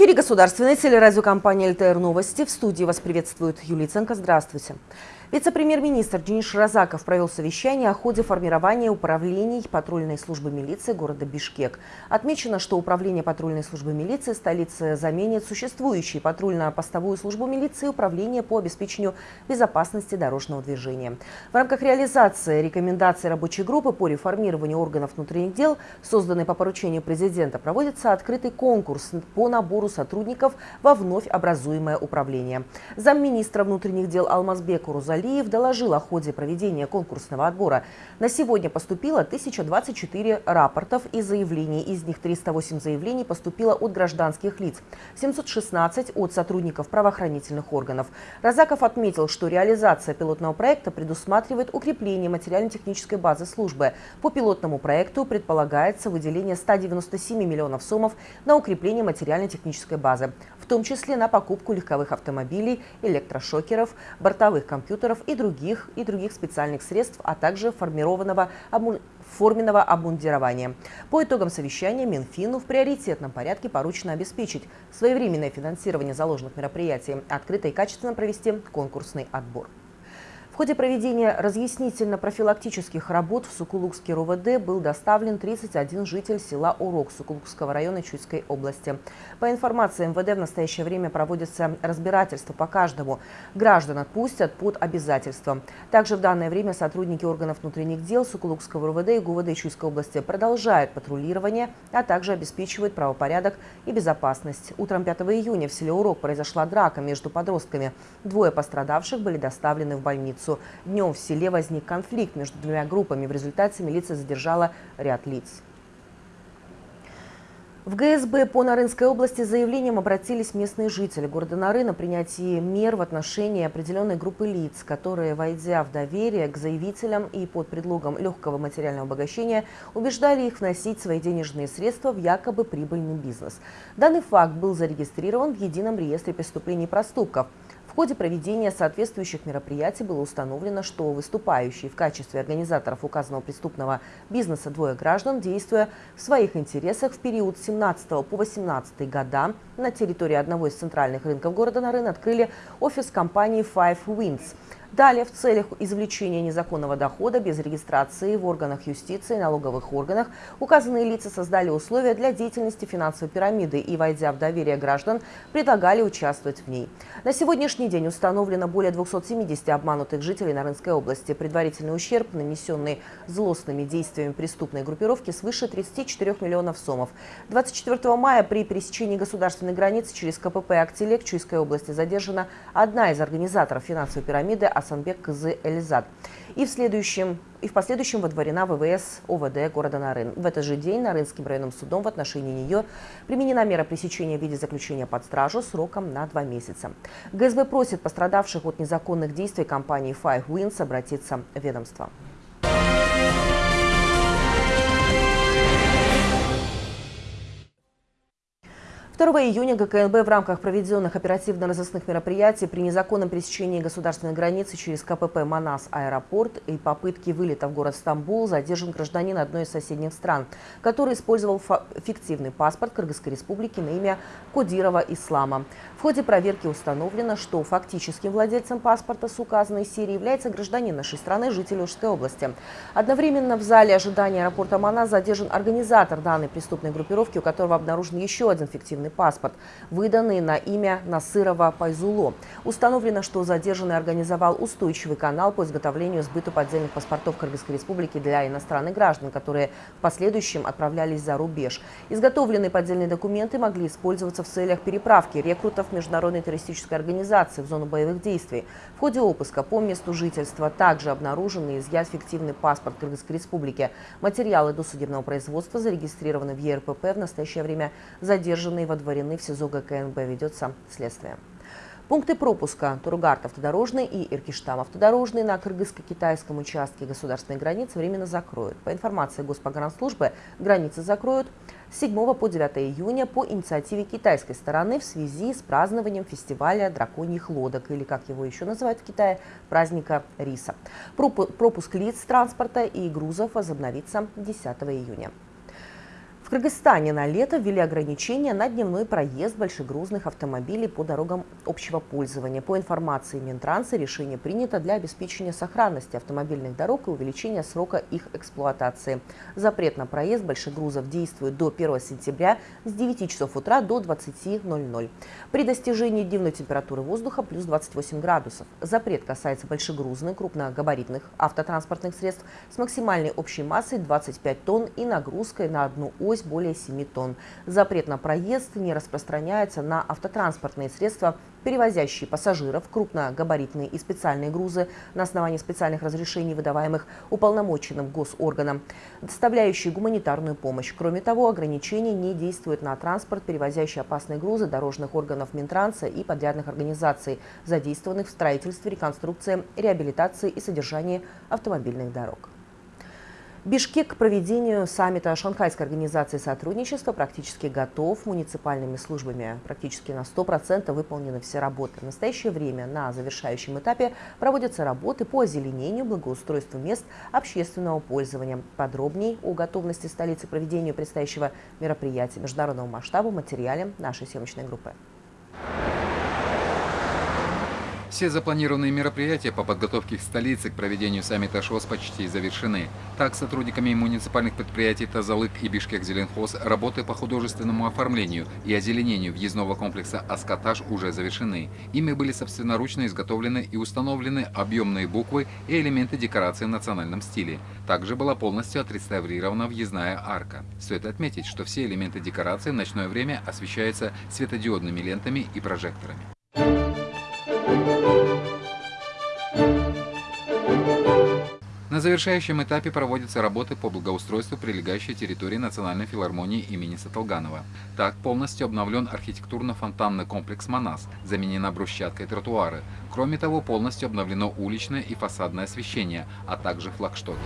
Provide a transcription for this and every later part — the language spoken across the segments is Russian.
Эфире государственной телерадиокомпании «ЛТР Новости». В студии вас приветствует Юлия Ценко. Здравствуйте. Вице-премьер-министр Денис Ширазаков провел совещание о ходе формирования управлений патрульной службы милиции города Бишкек. Отмечено, что управление патрульной службы милиции столицы заменит существующие патрульно-постовую службу милиции и управление по обеспечению безопасности дорожного движения. В рамках реализации рекомендаций рабочей группы по реформированию органов внутренних дел, созданной по поручению президента, проводится открытый конкурс по набору сотрудников во вновь образуемое управление. Замминистра внутренних дел Алмазбек Урузалиев Алиев доложил о ходе проведения конкурсного отбора. На сегодня поступило 1024 рапортов и заявлений. Из них 308 заявлений поступило от гражданских лиц, 716 от сотрудников правоохранительных органов. Разаков отметил, что реализация пилотного проекта предусматривает укрепление материально-технической базы службы. По пилотному проекту предполагается выделение 197 миллионов сомов на укрепление материально-технической базы, том числе на покупку легковых автомобилей, электрошокеров, бортовых компьютеров, и других, и других специальных средств, а также формированного форменного обмундирования. По итогам совещания Минфину в приоритетном порядке поручено обеспечить своевременное финансирование заложенных мероприятий, открыто и качественно провести конкурсный отбор ходе проведения разъяснительно-профилактических работ в Сукулукский РОВД был доставлен 31 житель села Урок Сукулукского района Чуйской области. По информации МВД в настоящее время проводится разбирательство по каждому. Граждан отпустят под обязательством. Также в данное время сотрудники органов внутренних дел Сукулукского РОВД и ГУВД Чуйской области продолжают патрулирование, а также обеспечивают правопорядок и безопасность. Утром 5 июня в селе Урок произошла драка между подростками. Двое пострадавших были доставлены в больницу пятницу. Днем в селе возник конфликт между двумя группами. В результате милиция задержала ряд лиц. В ГСБ по Нарынской области с заявлением обратились местные жители города Нары на принятие мер в отношении определенной группы лиц, которые, войдя в доверие к заявителям и под предлогом легкого материального обогащения, убеждали их вносить свои денежные средства в якобы прибыльный бизнес. Данный факт был зарегистрирован в Едином реестре преступлений и проступков – в ходе проведения соответствующих мероприятий было установлено, что выступающие в качестве организаторов указанного преступного бизнеса двое граждан, действуя в своих интересах в период с 17 по 18 года на территории одного из центральных рынков города Нарын открыли офис компании Five Winds – Далее, в целях извлечения незаконного дохода без регистрации в органах юстиции и налоговых органах, указанные лица создали условия для деятельности финансовой пирамиды и, войдя в доверие граждан, предлагали участвовать в ней. На сегодняшний день установлено более 270 обманутых жителей Нарынской области. Предварительный ущерб, нанесенный злостными действиями преступной группировки, свыше 34 миллионов сомов. 24 мая при пересечении государственной границы через КПП «Актилек» Чуйской области задержана одна из организаторов финансовой пирамиды Асанбек Кызы Эльзад. И в, следующем, и в последующем водворена ВВС ОВД города Нарын. В этот же день Нарынским районным судом в отношении нее применена мера пресечения в виде заключения под стражу сроком на два месяца. ГСБ просит пострадавших от незаконных действий компании Five Winds обратиться в ведомство. 2 июня ГКНБ в рамках проведенных оперативно-розыскных мероприятий при незаконном пересечении государственной границы через КПП «Манас» аэропорт и попытке вылета в город Стамбул задержан гражданин одной из соседних стран, который использовал фиктивный паспорт Кыргызской республики на имя Кодирова Ислама. В ходе проверки установлено, что фактическим владельцем паспорта с указанной серии является гражданин нашей страны, житель Ужской области. Одновременно в зале ожидания аэропорта «Манас» задержан организатор данной преступной группировки, у которого обнаружен еще один фиктивный военный паспорт, выданный на имя Насырова Пайзуло. Установлено, что задержанный организовал устойчивый канал по изготовлению и сбыту поддельных паспортов Кыргызской республики для иностранных граждан, которые в последующем отправлялись за рубеж. Изготовленные поддельные документы могли использоваться в целях переправки рекрутов Международной террористической организации в зону боевых действий. В ходе обыска по месту жительства также обнаружен и изъят фиктивный паспорт Кыргызской республики. Материалы досудебного производства зарегистрированы в ЕРПП. В настоящее время задержанные в водворены в СИЗО ГКНБ. Ведется следствие. Пункты пропуска Тургарт автодорожный и Иркиштам автодорожный на кыргызско-китайском участке государственной границы временно закроют. По информации Госпогранслужбы, границы закроют с 7 по 9 июня по инициативе китайской стороны в связи с празднованием фестиваля драконьих лодок, или как его еще называют в Китае, праздника риса. Пропуск лиц транспорта и грузов возобновится 10 июня. Кыргызстане на лето ввели ограничения на дневной проезд большегрузных автомобилей по дорогам общего пользования. По информации Минтранса, решение принято для обеспечения сохранности автомобильных дорог и увеличения срока их эксплуатации. Запрет на проезд большегрузов действует до 1 сентября с 9 часов утра до 20.00. При достижении дневной температуры воздуха плюс 28 градусов. Запрет касается большегрузных крупногабаритных автотранспортных средств с максимальной общей массой 25 тонн и нагрузкой на одну ось вес более 7 тонн. Запрет на проезд не распространяется на автотранспортные средства, перевозящие пассажиров, крупногабаритные и специальные грузы на основании специальных разрешений, выдаваемых уполномоченным госорганом, доставляющие гуманитарную помощь. Кроме того, ограничения не действуют на транспорт, перевозящий опасные грузы дорожных органов Минтранса и подрядных организаций, задействованных в строительстве, реконструкции, реабилитации и содержании автомобильных дорог. Бишкек к проведению саммита Шанхайской организации сотрудничества практически готов. Муниципальными службами практически на 100% выполнены все работы. В настоящее время на завершающем этапе проводятся работы по озеленению, благоустройству мест общественного пользования. Подробней о готовности столицы к проведению предстоящего мероприятия международного масштаба в материале нашей съемочной группы. Все запланированные мероприятия по подготовке к столице к проведению саммита ШОС почти завершены. Так, сотрудниками муниципальных предприятий Тазалык и Бишкек-Зеленхоз работы по художественному оформлению и озеленению въездного комплекса «Аскотаж» уже завершены. Ими были собственноручно изготовлены и установлены объемные буквы и элементы декорации в национальном стиле. Также была полностью отреставрирована въездная арка. Стоит отметить, что все элементы декорации в ночное время освещаются светодиодными лентами и прожекторами. На завершающем этапе проводятся работы по благоустройству прилегающей территории Национальной филармонии имени Саталганова. Так полностью обновлен архитектурно-фонтанный комплекс «Манас», заменена брусчаткой тротуары. Кроме того, полностью обновлено уличное и фасадное освещение, а также флагштоки.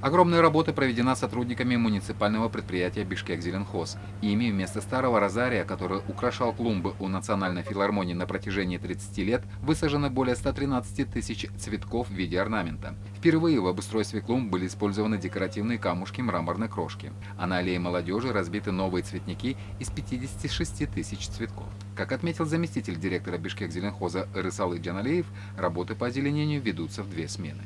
Огромная работа проведена сотрудниками муниципального предприятия «Бишкек-Зеленхоз». Ими вместо старого розария, который украшал клумбы у Национальной филармонии на протяжении 30 лет, высажено более 113 тысяч цветков в виде орнамента. Впервые в обустройстве клумб были использованы декоративные камушки мраморной крошки, а на аллее молодежи разбиты новые цветники из 56 тысяч цветков. Как отметил заместитель директора Бишкек-Зеленхоза Рысалы Джаналеев, работы по озеленению ведутся в две смены.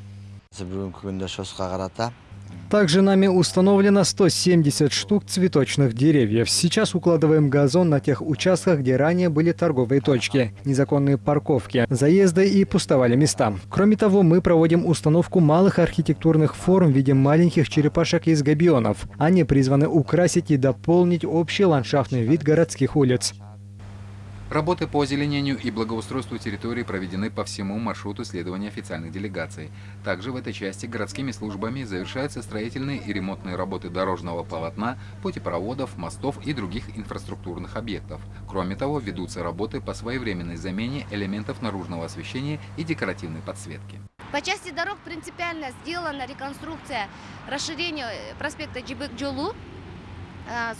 Также нами установлено 170 штук цветочных деревьев. Сейчас укладываем газон на тех участках, где ранее были торговые точки, незаконные парковки, заезды и пустовали места. Кроме того, мы проводим установку малых архитектурных форм в виде маленьких черепашек из габионов. Они призваны украсить и дополнить общий ландшафтный вид городских улиц. Работы по озеленению и благоустройству территории проведены по всему маршруту следования официальных делегаций. Также в этой части городскими службами завершаются строительные и ремонтные работы дорожного полотна, путепроводов, мостов и других инфраструктурных объектов. Кроме того, ведутся работы по своевременной замене элементов наружного освещения и декоративной подсветки. По части дорог принципиально сделана реконструкция расширения проспекта Джибек-Джолу Э,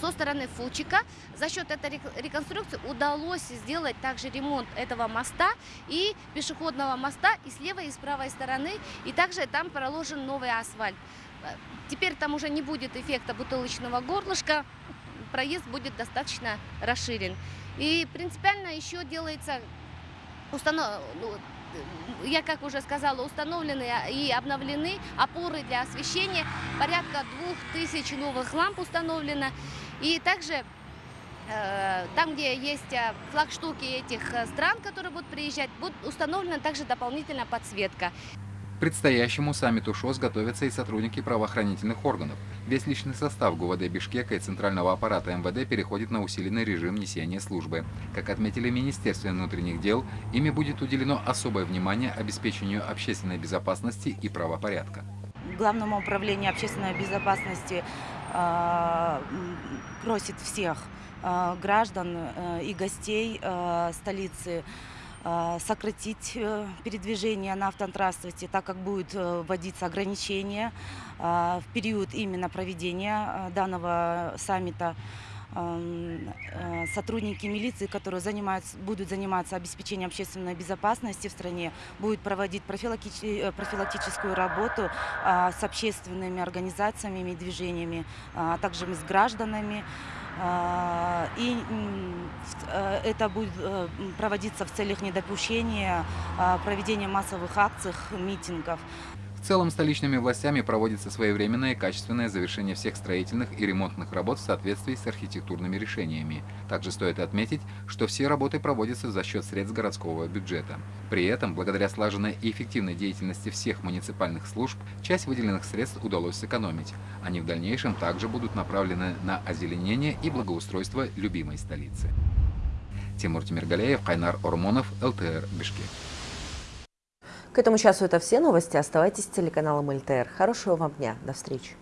со стороны Фучика. За счет этой реконструкции удалось сделать также ремонт этого моста и пешеходного моста и с левой, и с правой стороны. И также там проложен новый асфальт. Э, теперь там уже не будет эффекта бутылочного горлышка, проезд будет достаточно расширен. И принципиально еще делается установ... Я как уже сказала, установлены и обновлены опоры для освещения. Порядка двух тысяч новых ламп установлено. И также э, там, где есть э, флагштуки этих э, стран, которые будут приезжать, будет установлена также дополнительная подсветка предстоящему саммиту ШОС готовятся и сотрудники правоохранительных органов. Весь личный состав ГУВД Бишкека и центрального аппарата МВД переходит на усиленный режим несения службы. Как отметили Министерство внутренних дел, ими будет уделено особое внимание обеспечению общественной безопасности и правопорядка. Главному управлению общественной безопасности э, просит всех э, граждан э, и гостей столицы сократить э, передвижение на автотранспорте, так как будет э, вводиться ограничения в период именно проведения данного саммита. э, сотрудники милиции, которые занимаются, будут заниматься обеспечением общественной безопасности в стране, будут проводить профилактич- э, профилактическую работу а, с общественными организациями и движениями, а также с гражданами. А, И э, это будет э, проводиться в целях недопущения а, проведения массовых акций, митингов. В целом столичными властями проводится своевременное и качественное завершение всех строительных и ремонтных работ в соответствии с архитектурными решениями. Также стоит отметить, что все работы проводятся за счет средств городского бюджета. При этом, благодаря слаженной и эффективной деятельности всех муниципальных служб, часть выделенных средств удалось сэкономить. Они в дальнейшем также будут направлены на озеленение и благоустройство любимой столицы. Тимур Тимиргалеев, Кайнар Ормонов, ЛТР, Бишкек. К этому часу это все новости. Оставайтесь с телеканалом ЛТР. Хорошего вам дня. До встречи.